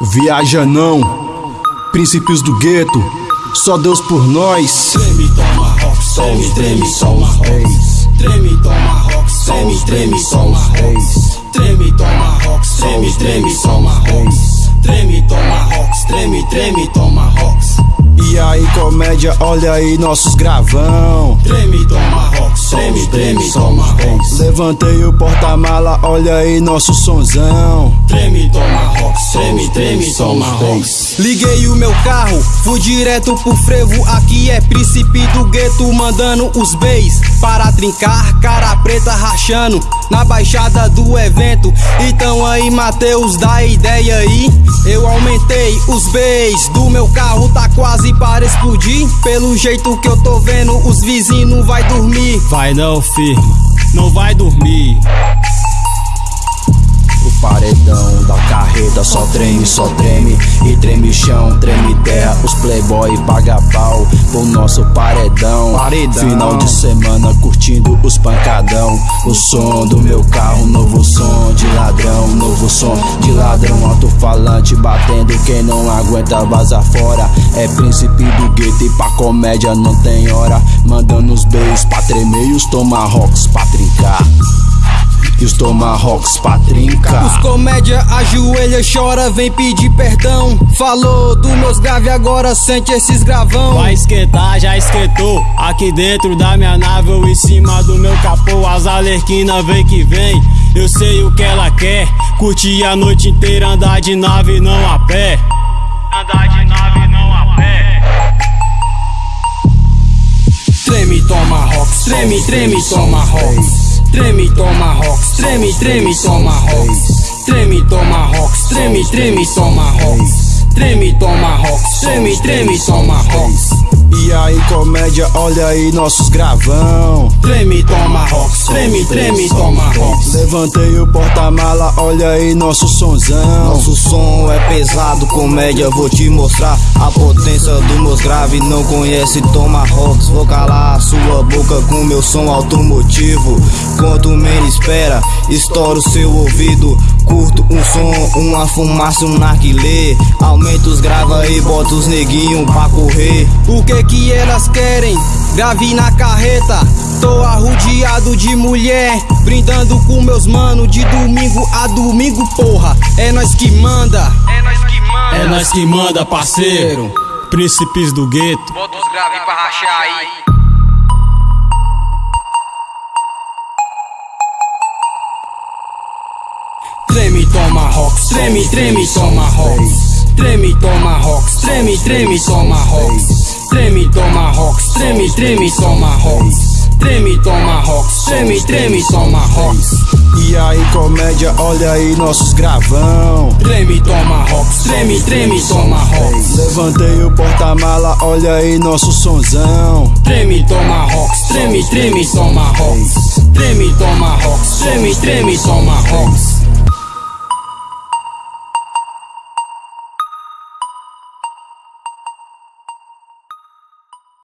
Viaja não, princípios do gueto, só Deus por nós. Treme, toma rock, treme, treme, toma rock. Treme, toma rock, treme, treme, toma rock. Treme, toma rock, treme, treme, toma rock. Treme, toma rock, treme, treme, toma rock. E aí, comédia, olha aí nossos gravão. Treme, toma rock, treme, treme, toma rock. Levantei o porta-mala, olha aí nosso sonzão. Treme, toma rock, treme, treme, toma rock. Liguei o meu carro, fui direto pro frevo. Aqui é príncipe do gueto, mandando os beis para trincar, cara preta rachando na baixada do evento. Então aí, Mateus, dá ideia aí. Eu aumentei os beis do meu carro, tá quase para explodir. Pelo jeito que eu tô vendo, os vizinhos vai dormir. Vai não, firme, não vai dormir. O paredão da carreta só treme, só treme E treme chão, treme terra Os playboy paga pau pro nosso paredão. paredão Final de semana curtindo pancadão O som do meu carro, novo som de ladrão Novo som de ladrão, alto-falante batendo Quem não aguenta vaza fora. É príncipe do gueto e pra comédia não tem hora. Mandando os beijos pra tremer e os tomahawks pra trincar e os tomahawks pra trincar. Os comédia ajoelha, chora, vem pedir perdão. Falou dos meus grave, agora sente esses gravão. Vai esquentar, já esquentou. Aqui dentro da minha nave ou em cima do meu capô. As alerquinas vem que vem. Eu sei o que ela quer. Curtir a noite inteira, andar de nave, não a pé. Andar de nave, não a pé. Treme, toma rock, treme, treme, toma rock. Treme, toma rocks, treme, treme, toma rocks. Treme, toma rocks, treme, treme, toma rocks. Treme, toma rocks, treme, treme, toma rocks. E aí, comédia, olha aí nossos gravão. Treme, toma rocks, treme, treme, toma rocks. Levantei o porta-mala, olha aí nosso sonzão. Nosso som é pesado, comédia, vou te mostrar a potência meus grave. Não conhece Toma Rocks, vou calar a sua boca com meu som automotivo. Quanto menos espera, estoura o seu ouvido. Curto um som, uma fumaça, um narguilé. Aumenta os grava e bota os neguinhos pra correr. O que que elas querem? Grave na carreta. Tô arrodeado de mulher, brindando com meus mano de domingo a domingo, porra. É nós que manda. É nós que manda. É nós que manda, parceiro. Príncipes do gueto. Bota os grave pra rachar aí. Treme, toma rocks, treme, treme, toma rocks. Treme, toma rocks, treme, treme, toma rocks. Treme, toma rocks, treme, treme, toma rocks. Treme, toma rocks, treme, treme, toma rocks. E aí, comédia, olha aí nossos gravão. Treme, treme, toma rocks. Levantei o porta-mala, olha aí nosso sonzão. Treme, toma rocks, treme, treme, toma rocks. Treme, toma rocks, treme, treme, toma rocks.